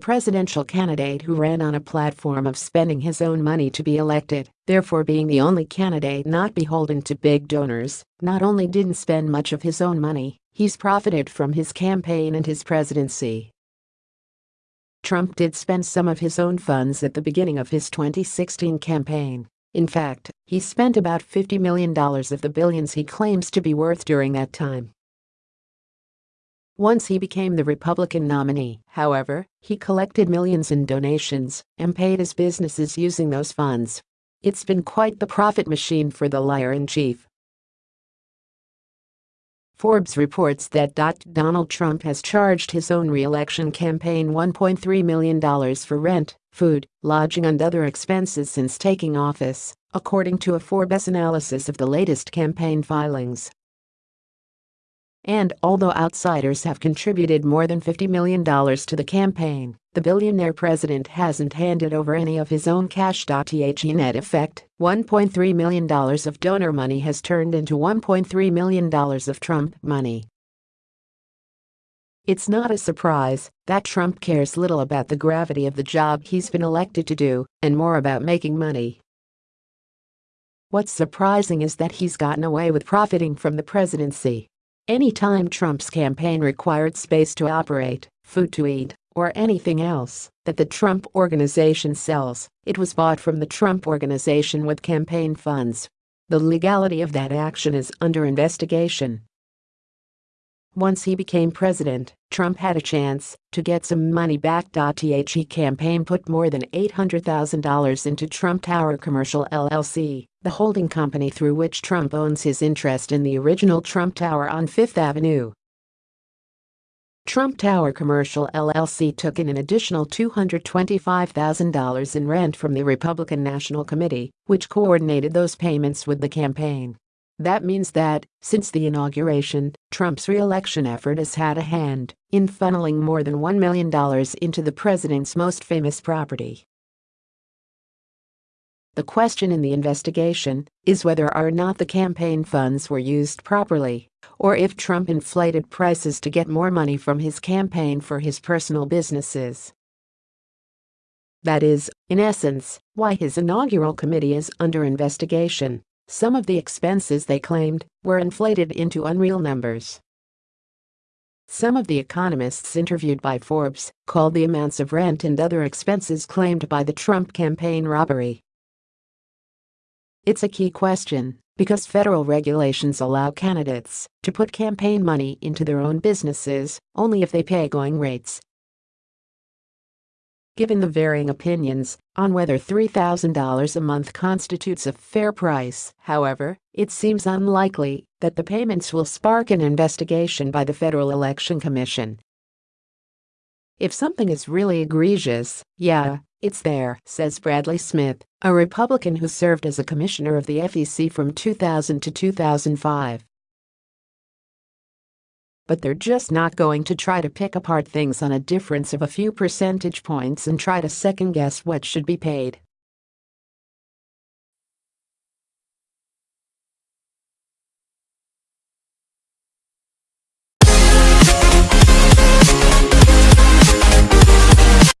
presidential candidate who ran on a platform of spending his own money to be elected, therefore being the only candidate not beholden to big donors, not only didn't spend much of his own money, he's profited from his campaign and his presidency. Trump did spend some of his own funds at the beginning of his 2016 campaign. In fact, he spent about $50 million of the billions he claims to be worth during that time. Once he became the Republican nominee, however, he collected millions in donations and paid his businesses using those funds. It's been quite the profit machine for the liar-in-chief. Forbes reports that Donald Trump has charged his own re-election campaign $1.3 million for rent, food, lodging and other expenses since taking office, according to a Forbes analysis of the latest campaign filings. And although outsiders have contributed more than $50 million to the campaign, the billionaire president hasn't handed over any of his own cash. The net effect, $1.3 million of donor money has turned into $1.3 million of Trump money. It's not a surprise that Trump cares little about the gravity of the job he's been elected to do and more about making money. What's surprising is that he's gotten away with profiting from the presidency Anytime Trump's campaign required space to operate, food to eat, or anything else that the Trump Organization sells, it was bought from the Trump Organization with campaign funds. The legality of that action is under investigation. Once he became president, Trump had a chance to get some money back. The campaign put more than $800,000 into Trump Tower Commercial LLC, the holding company through which Trump owns his interest in the original Trump Tower on Fifth Avenue. Trump Tower Commercial LLC took in an additional $225,000 in rent from the Republican National Committee, which coordinated those payments with the campaign. That means that, since the inauguration, Trump's re-election effort has had a hand in funneling more than $1 million into the president's most famous property. The question in the investigation is whether or not the campaign funds were used properly, or if Trump inflated prices to get more money from his campaign for his personal businesses. That is, in essence, why his inaugural committee is under investigation. Some of the expenses they claimed were inflated into unreal numbers. Some of the economists interviewed by Forbes called the amounts of rent and other expenses claimed by the Trump campaign robbery. It's a key question because federal regulations allow candidates to put campaign money into their own businesses only if they pay going rates given the varying opinions on whether $3,000 a month constitutes a fair price. However, it seems unlikely that the payments will spark an investigation by the Federal Election Commission. If something is really egregious, yeah, it's there, says Bradley Smith, a Republican who served as a commissioner of the FEC from 2000 to 2005 but they're just not going to try to pick apart things on a difference of a few percentage points and try to second guess what should be paid.